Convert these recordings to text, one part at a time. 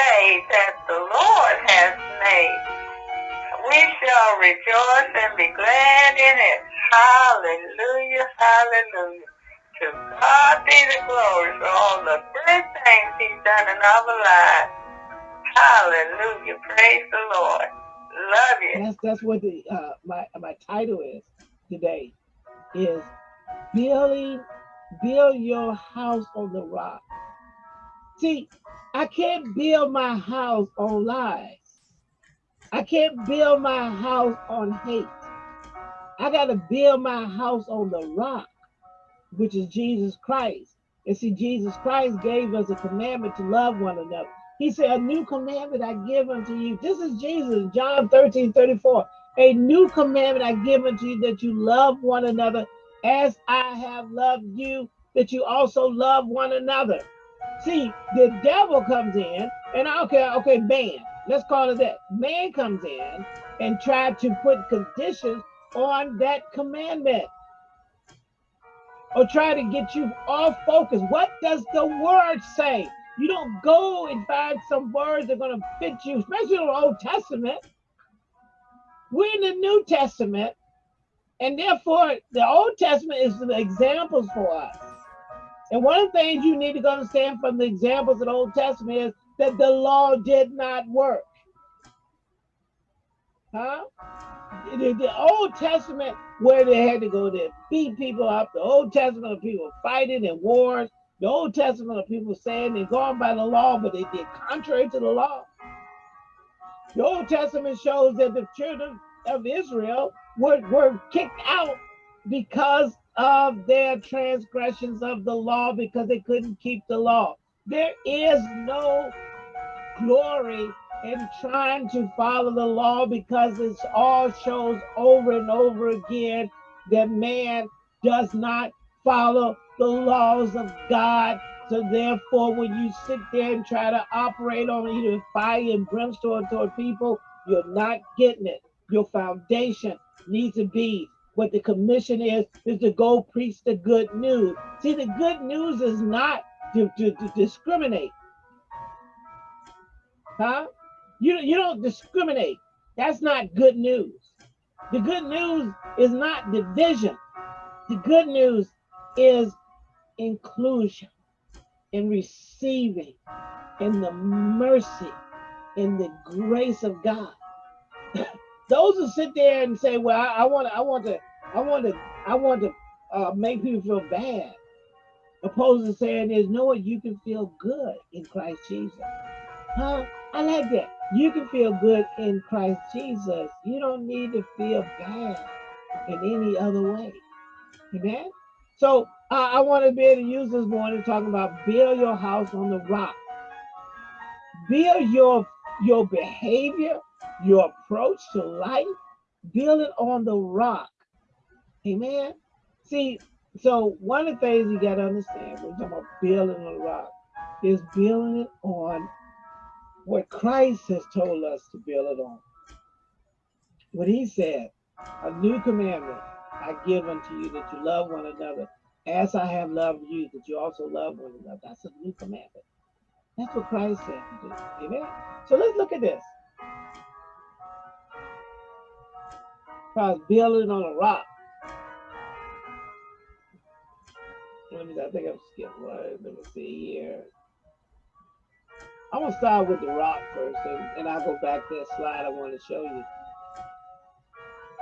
day that the Lord has made. We shall rejoice and be glad in it. Hallelujah, hallelujah. To God be the glory for all the good things he's done in our lives. Hallelujah. Praise the Lord. Love you. That's that's what the uh, my my title is today is building build your house on the rock. See, I can't build my house on lies. I can't build my house on hate. I got to build my house on the rock, which is Jesus Christ. And see, Jesus Christ gave us a commandment to love one another. He said, A new commandment I give unto you. This is Jesus, John 13 34. A new commandment I give unto you that you love one another as I have loved you, that you also love one another. See, the devil comes in, and okay, okay, man, let's call it that. Man comes in and try to put conditions on that commandment or try to get you off focus. What does the word say? You don't go and find some words that are going to fit you, especially in the Old Testament. We're in the New Testament, and therefore the Old Testament is the examples for us. And one of the things you need to understand from the examples of the Old Testament is that the law did not work. Huh? The, the Old Testament, where they had to go to beat people up, the Old Testament of people fighting in wars, the Old Testament of people saying they're going by the law, but they did contrary to the law. The Old Testament shows that the children of Israel were, were kicked out because of their transgressions of the law because they couldn't keep the law. There is no glory in trying to follow the law because it all shows over and over again that man does not follow the laws of God. So therefore, when you sit there and try to operate on either fire and brimstone toward people, you're not getting it. Your foundation needs to be what the commission is, is to go preach the good news. See, the good news is not to, to, to discriminate. Huh? You, you don't discriminate. That's not good news. The good news is not division. The good news is inclusion and receiving in the mercy and the grace of God. Those who sit there and say, "Well, I, want, I want to, I want to, I want to uh, make people feel bad," opposed to saying, "There's no way you can feel good in Christ Jesus." Huh? I like that. You can feel good in Christ Jesus. You don't need to feel bad in any other way. Amen. So uh, I want to be able to use this morning talking about build your house on the rock. Build your your behavior your approach to life, build it on the rock. Amen. See, so one of the things you got to understand when you're talking about building on the rock is building it on what Christ has told us to build it on. What he said, a new commandment I give unto you that you love one another as I have loved you, that you also love one another. That's a new commandment. That's what Christ said to do. Amen. So let's look at this. Probably building on a rock. Let me, I think I'm skipping one. Let me see here. I'm gonna start with the rock first, and, and I'll go back to that slide I want to show you.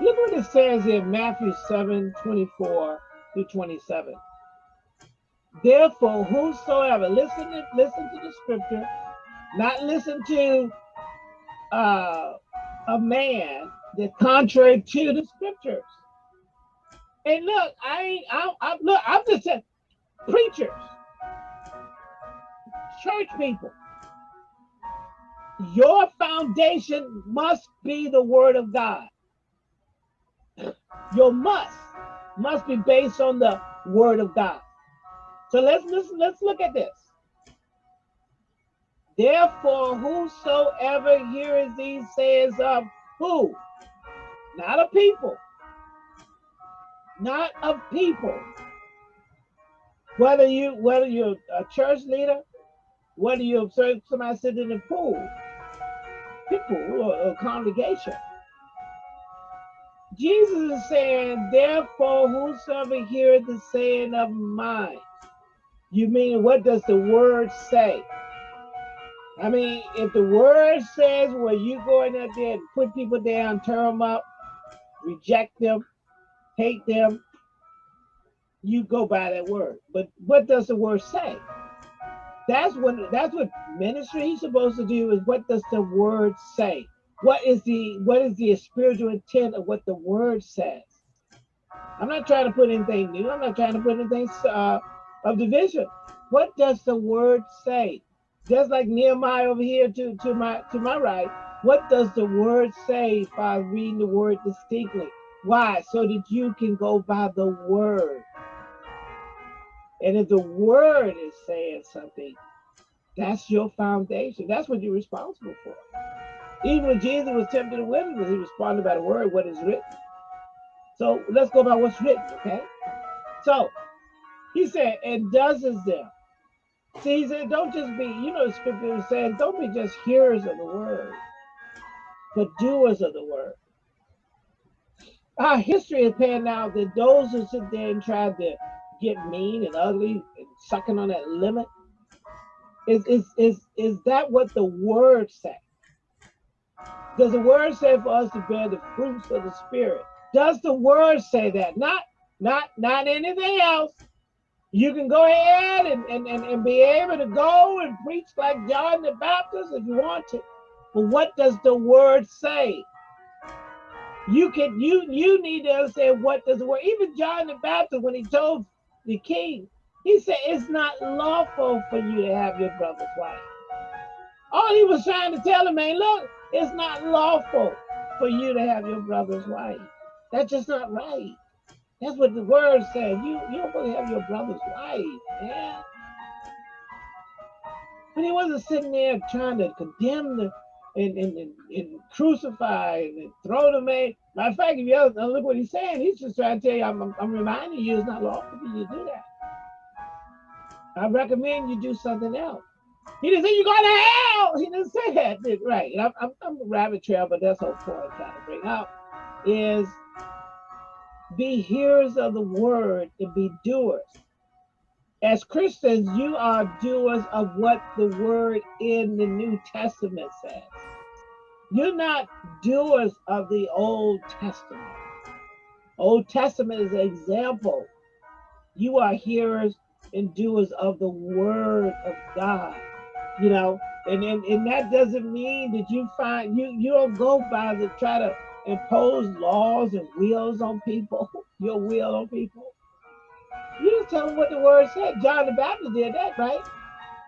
Look what it says in Matthew 7, 24 through 27. Therefore, whosoever listen to listen to the scripture, not listen to uh, a man that's contrary to the scriptures. And look, I ain't, I, I look, I'm just saying, preachers, church people, your foundation must be the word of God. Your must must be based on the word of God. So let's listen, let's look at this. Therefore, whosoever hears these sayings of who? Not of people. Not of people. Whether you whether you're a church leader, whether you observe somebody sitting in the pool? People or a congregation. Jesus is saying, therefore, whosoever heareth the saying of mine. You mean, what does the word say? I mean, if the word says, well, you go in there and put people down, turn them up, reject them, hate them, you go by that word. But what does the word say? That's what that's what ministry is supposed to do is what does the word say? What is the what is the spiritual intent of what the word says? I'm not trying to put anything new. I'm not trying to put anything uh, of division. What does the word say? Just like Nehemiah over here to, to my to my right, what does the word say by reading the word distinctly? Why? So that you can go by the word. And if the word is saying something, that's your foundation. That's what you're responsible for. Even when Jesus was tempted in the wilderness, he responded by the word, what is written. So let's go by what's written, okay? So he said, and dozens them. See, he said, don't just be, you know, scripture saying, don't be just hearers of the word, but doers of the word. Our history is paying out that those who sit there and try to get mean and ugly and sucking on that limit, is, is, is, is that what the word says? Does the word say for us to bear the fruits of the spirit? Does the word say that? Not, not, not anything else. You can go ahead and, and, and, and be able to go and preach like John the Baptist if you want to. But what does the word say? You can you you need to understand what does the word even John the Baptist when he told the king, he said it's not lawful for you to have your brother's wife. All he was trying to tell him, man, look, it's not lawful for you to have your brother's wife. That's just not right. That's what the word says. You you don't want to have your brother's wife, man. But he wasn't sitting there trying to condemn the and, and, and, and crucify and throw them in. Matter of fact, if you ever, look what he's saying, he's just trying to tell you, I'm, I'm reminding you it's not lawful for you to do that. I recommend you do something else. He didn't say you're going to hell. He didn't say that. Right. I'm, I'm, I'm a rabbit trail, but that's the whole point I'm trying to bring up is be hearers of the word and be doers. As Christians, you are doers of what the word in the New Testament says. You're not doers of the Old Testament. Old Testament is an example. You are hearers and doers of the word of God. You know, and, and, and that doesn't mean that you find you you don't go by the try to impose laws and wills on people, your will on people. You just tell them what the word said. John the Baptist did that, right?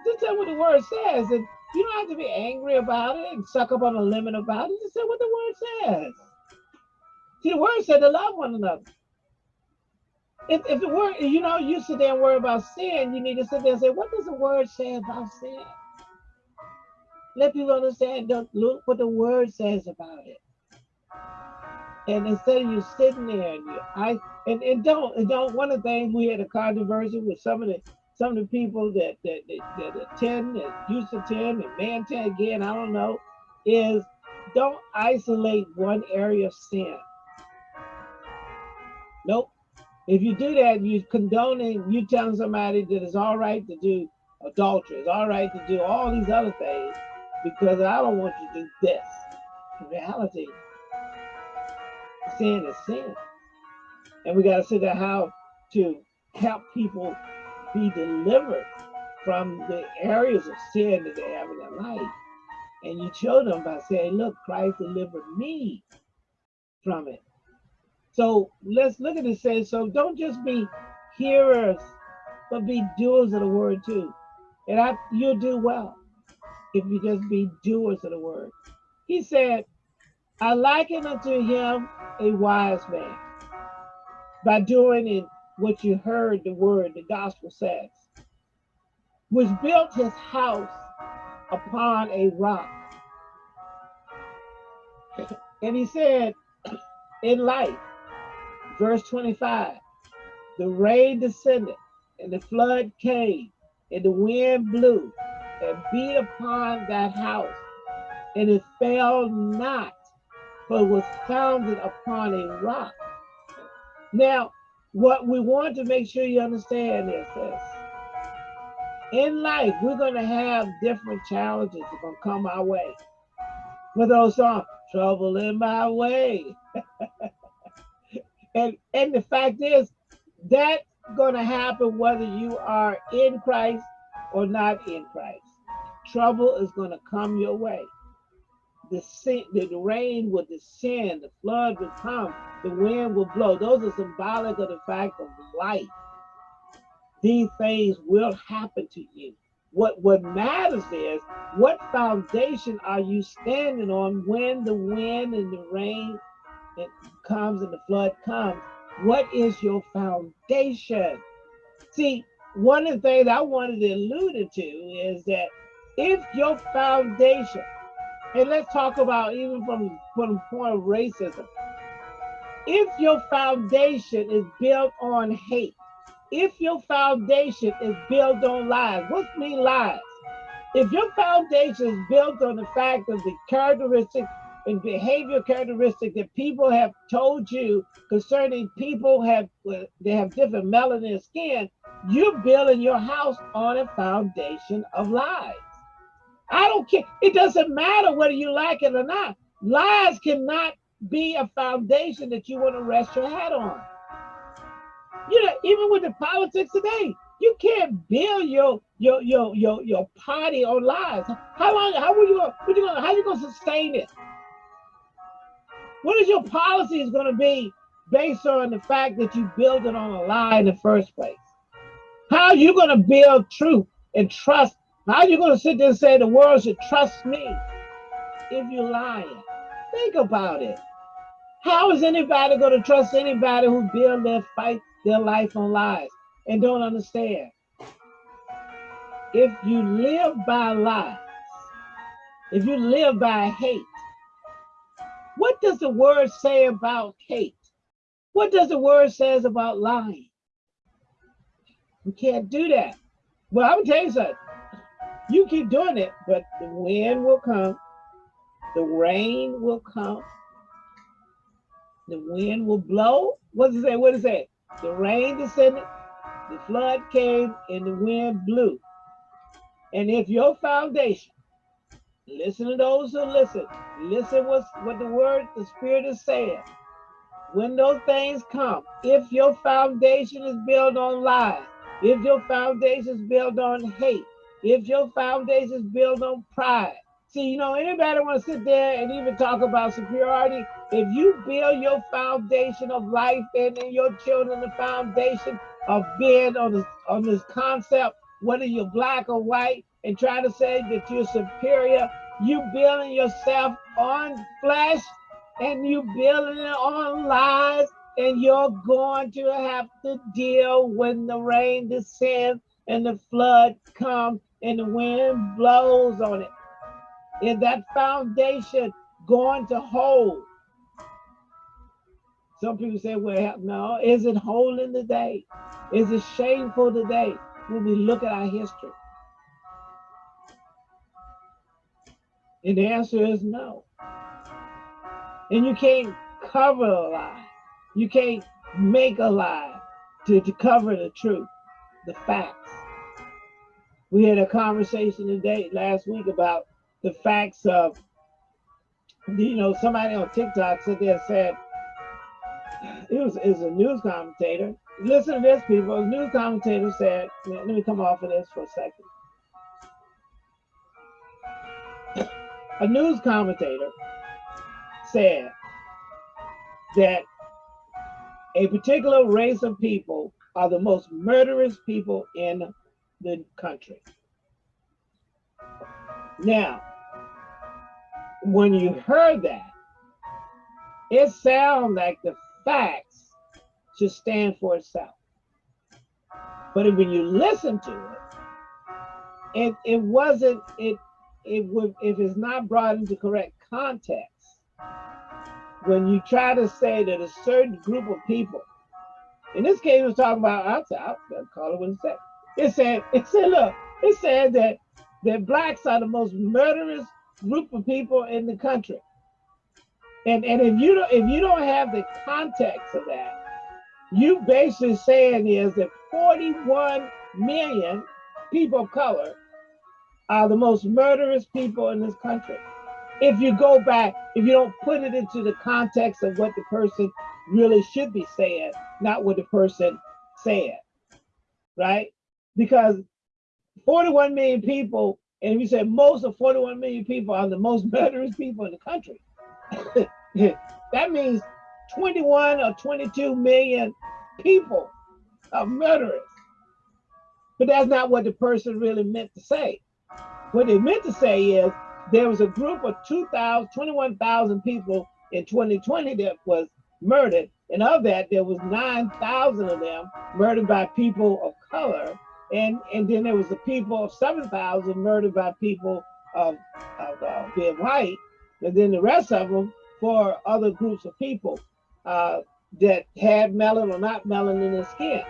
Just tell them what the word says. And you don't have to be angry about it and suck up on a lemon about it. Just say what the word says. See, the word said to love one another. If, if the word, you know, you sit there and worry about sin, you need to sit there and say, what does the word say about sin? Let people understand, look what the word says about it. And instead of you sitting there and you, I, and, and don't, and don't, one of the things we had a controversy with some of the, some of the people that, that, that, that attend, that used to attend, and man attend again, I don't know, is don't isolate one area of sin. Nope. If you do that, you're condoning, you telling somebody that it's all right to do adultery, it's all right to do all these other things because I don't want you to do this. In reality, sin is sin. And we got to figure out how to help people be delivered from the areas of sin that they have in their life. And you show them by saying, look, Christ delivered me from it. So let's look at it say, so don't just be hearers, but be doers of the word too. And I, you'll do well if you just be doers of the word. He said, I liken unto him a wise man by doing in what you heard the word, the gospel says, which built his house upon a rock. And he said, in life, verse 25, the rain descended, and the flood came, and the wind blew, and beat upon that house, and it fell not, it was founded upon a rock. Now, what we want to make sure you understand is this. In life, we're going to have different challenges that are going to come our way. With those songs, trouble in my way. and, and the fact is, that's going to happen whether you are in Christ or not in Christ. Trouble is going to come your way. The, the rain will descend, the flood will come, the wind will blow. Those are symbolic of the fact of life. These things will happen to you. What, what matters is what foundation are you standing on when the wind and the rain it comes and the flood comes? What is your foundation? See, one of the things I wanted to allude to is that if your foundation, and let's talk about even from, from point of racism, if your foundation is built on hate, if your foundation is built on lies, what's mean lies? If your foundation is built on the fact of the characteristics and behavior characteristic that people have told you concerning people have they have different melanin skin, you're building your house on a foundation of lies. I don't care. It doesn't matter whether you like it or not. Lies cannot be a foundation that you want to rest your head on. You know, even with the politics today, you can't build your your your your your party on lies. How long? How will you? What you gonna? How you gonna sustain it? What is your policy is going to be based on the fact that you build it on a lie in the first place? How are you going to build truth and trust? How are you going to sit there and say the world should trust me if you're lying? Think about it. How is anybody going to trust anybody who build their fight, their life on lies and don't understand? If you live by lies, if you live by hate, what does the word say about hate? What does the word says about lying? You can't do that. Well, I'm gonna tell you something. You keep doing it, but the wind will come, the rain will come, the wind will blow. What does it say? What does it say? The rain descended, the flood came, and the wind blew. And if your foundation Listen to those who listen. Listen what's, what the word, the spirit is saying. When those things come, if your foundation is built on lies, if your foundation is built on hate, if your foundation is built on pride, see, you know, anybody want to sit there and even talk about superiority? If you build your foundation of life and in your children the foundation of being on this on this concept, whether you're black or white, and try to say that you're superior. You building yourself on flesh and you building it on lies, and you're going to have to deal when the rain descends and the flood comes and the wind blows on it. Is that foundation going to hold? Some people say, well, no, is it holding today? Is it shameful today when we look at our history? And the answer is no. And you can't cover a lie. You can't make a lie to, to cover the truth, the facts. We had a conversation today, last week, about the facts of, you know, somebody on TikTok said there said, it was, was a news commentator. Listen to this, people. A news commentator said, let me come off of this for a second. a news commentator said that a particular race of people are the most murderous people in the country. Now, when you heard that, it sounds like the facts should stand for itself. But when you listen to it, it, it wasn't, it it would if it's not brought into correct context when you try to say that a certain group of people in this case we're talking about outside I'll call it what it said it said it said look it said that that blacks are the most murderous group of people in the country. And and if you don't if you don't have the context of that, you basically saying is that 41 million people of color are the most murderous people in this country. If you go back, if you don't put it into the context of what the person really should be saying, not what the person said, right? Because 41 million people, and you say most of 41 million people are the most murderous people in the country, that means 21 or 22 million people are murderers. But that's not what the person really meant to say. What they meant to say is there was a group of 2,000, 21,000 people in 2020 that was murdered. And of that, there was 9,000 of them murdered by people of color. And, and then there was the people of 7,000 murdered by people of, of uh, being white. And then the rest of them for other groups of people uh, that had melanin or not melanin in their skin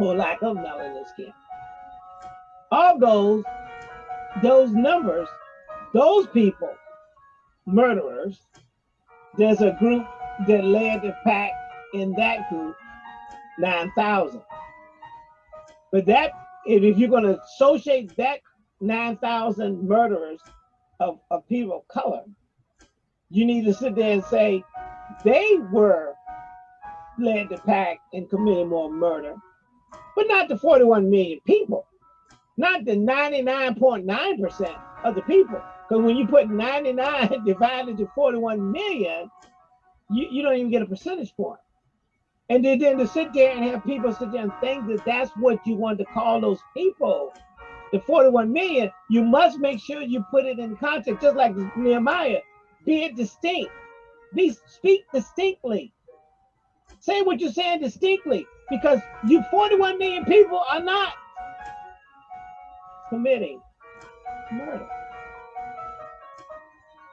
or lack of melanin in their skin. Of those, those numbers, those people, murderers, there's a group that led the pack in that group, 9,000. But that, if you're going to associate that 9,000 murderers of, of people of color, you need to sit there and say they were led the pack and committed more murder, but not the 41 million people, not the 99.9% of the people. Because when you put 99 divided to 41 million, you, you don't even get a percentage point. And then, to sit there and have people sit there and think that that's what you want to call those people, the 41 million, you must make sure you put it in context, just like Nehemiah, be it distinct, be speak distinctly. Say what you're saying distinctly, because you 41 million people are not committing murder.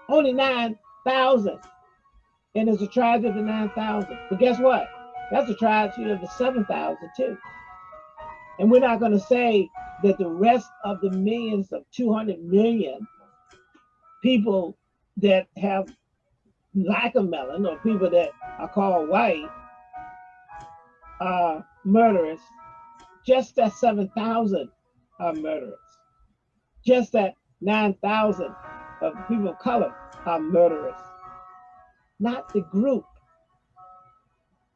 Only 9,000 and it's a tragedy of the 9,000. But guess what? That's a tragedy of the 7,000 too. And we're not going to say that the rest of the millions of 200 million people that have lack of melanin or people that are called white are murderers. Just that 7,000 are murderers. Just that 9,000 of people of color are murderers not the group.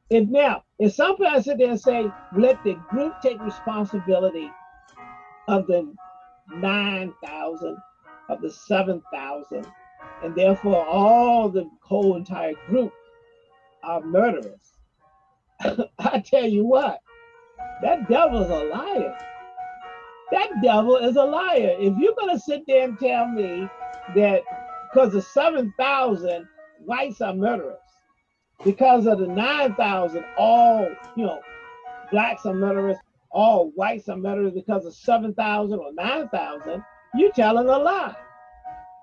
If now, if somebody sit there and say, let the group take responsibility of the 9,000, of the 7,000, and therefore all the whole entire group are murderers. I tell you what, that devil is a liar. That devil is a liar. If you're going to sit there and tell me that because of 7,000 whites are murderers. Because of the 9,000, all, you know, blacks are murderers, all whites are murderers because of 7,000 or 9,000, you're telling a lie.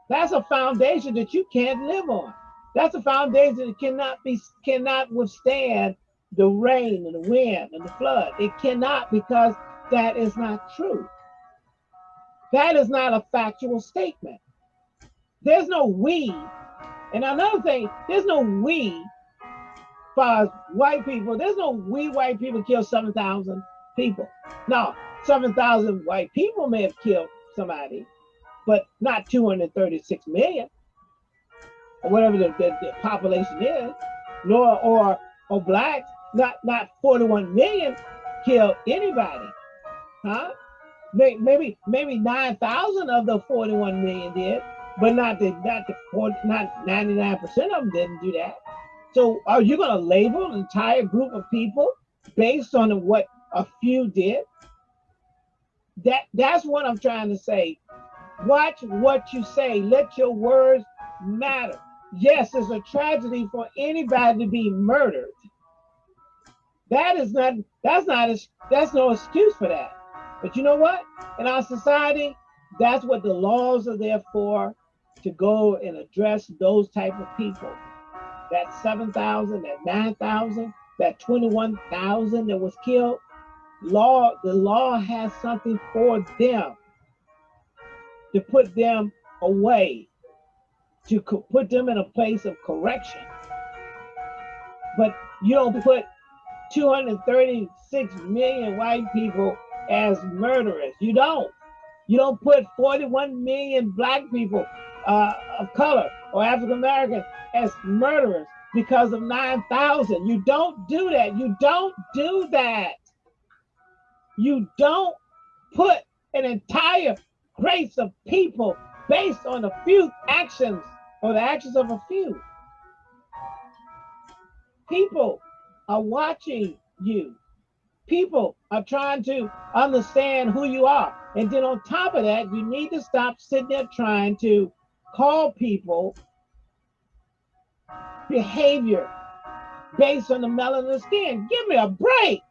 That's a foundation that you can't live on. That's a foundation that cannot be cannot withstand the rain and the wind and the flood. It cannot because that is not true. That is not a factual statement. There's no we and another thing, there's no we for white people. There's no we white people kill 7,000 people. No, 7,000 white people may have killed somebody, but not 236 million or whatever the, the, the population is, nor or or blacks, not not 41 million killed anybody, huh? Maybe maybe 9,000 of the 41 million did, but not the not the 40, not 99% of them didn't do that. So are you going to label an entire group of people based on what a few did? That that's what I'm trying to say. Watch what you say. Let your words matter. Yes, it's a tragedy for anybody to be murdered. That is not that's not a, that's no excuse for that. But you know what? In our society, that's what the laws are there for to go and address those type of people. That 7,000, that 9,000, that 21,000 that was killed, law, the law has something for them. to put them away, to put them in a place of correction. But you don't put 236 million white people as murderers. You don't. You don't put 41 million black people uh, of color or African American as murderers because of 9,000. You don't do that. You don't do that. You don't put an entire race of people based on a few actions or the actions of a few. People are watching you. People are trying to understand who you are. And then on top of that, you need to stop sitting there trying to call people behavior based on the melanin skin. Give me a break.